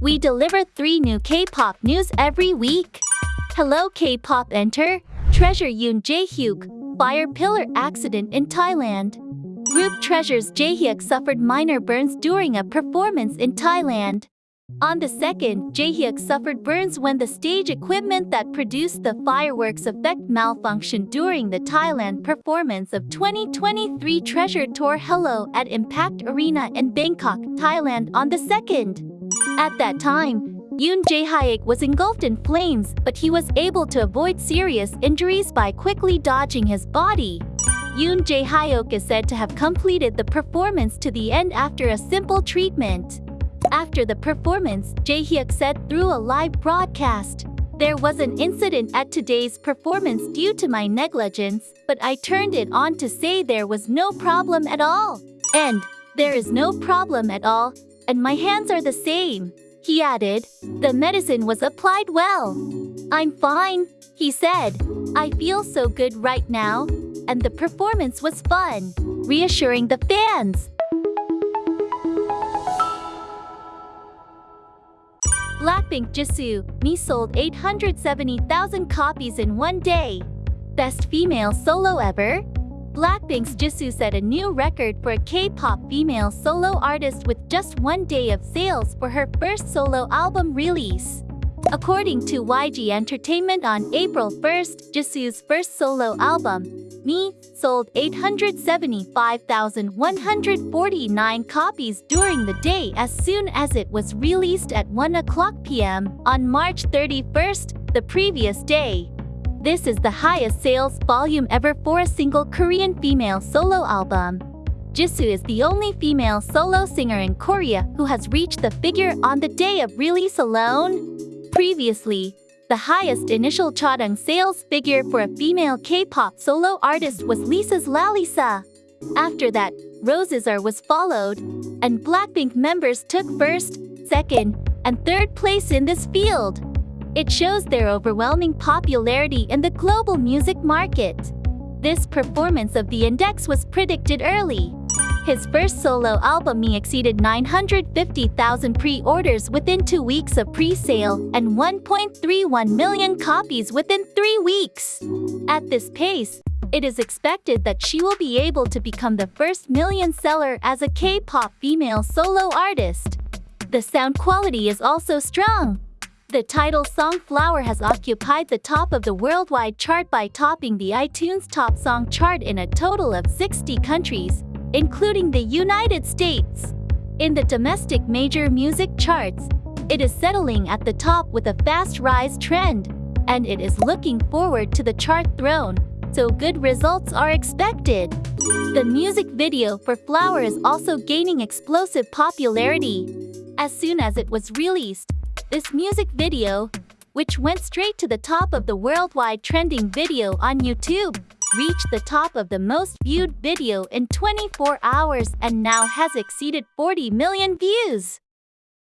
We deliver three new K-pop news every week. Hello K-pop enter, Treasure Yoon Jae-hyuk, fire pillar accident in Thailand. Group Treasures Jae-hyuk suffered minor burns during a performance in Thailand. On the second, Jae-hyuk suffered burns when the stage equipment that produced the fireworks effect malfunctioned during the Thailand performance of 2023 Treasure Tour Hello at Impact Arena in Bangkok, Thailand on the second. At that time, Yoon Jae-hyuk was engulfed in flames, but he was able to avoid serious injuries by quickly dodging his body. Yoon Jae-hyuk is said to have completed the performance to the end after a simple treatment. After the performance, Jae-hyuk said through a live broadcast, There was an incident at today's performance due to my negligence, but I turned it on to say there was no problem at all. And, there is no problem at all, and my hands are the same. He added, the medicine was applied well. I'm fine, he said. I feel so good right now, and the performance was fun, reassuring the fans. Blackpink Jisoo, Me sold 870,000 copies in one day. Best female solo ever? Blackpink's Jisoo set a new record for a K-pop female solo artist with just one day of sales for her first solo album release. According to YG Entertainment on April 1st, Jisoo's first solo album, Me, sold 875,149 copies during the day as soon as it was released at 1 o'clock p.m. on March 31st, the previous day. This is the highest sales volume ever for a single Korean female solo album. Jisoo is the only female solo singer in Korea who has reached the figure on the day of release alone. Previously, the highest initial chodong sales figure for a female K-pop solo artist was Lisa's Lalisa. After that, Rosé's R was followed, and Blackpink members took first, second, and third place in this field. It shows their overwhelming popularity in the global music market. This performance of the index was predicted early. His first solo album Me exceeded 950,000 pre-orders within two weeks of pre-sale and 1.31 million copies within three weeks. At this pace, it is expected that she will be able to become the first million seller as a K-pop female solo artist. The sound quality is also strong. The title song Flower has occupied the top of the worldwide chart by topping the iTunes Top Song chart in a total of 60 countries, including the United States. In the domestic major music charts, it is settling at the top with a fast rise trend, and it is looking forward to the chart throne, so good results are expected. The music video for Flower is also gaining explosive popularity. As soon as it was released, this music video, which went straight to the top of the worldwide trending video on YouTube, reached the top of the most viewed video in 24 hours and now has exceeded 40 million views.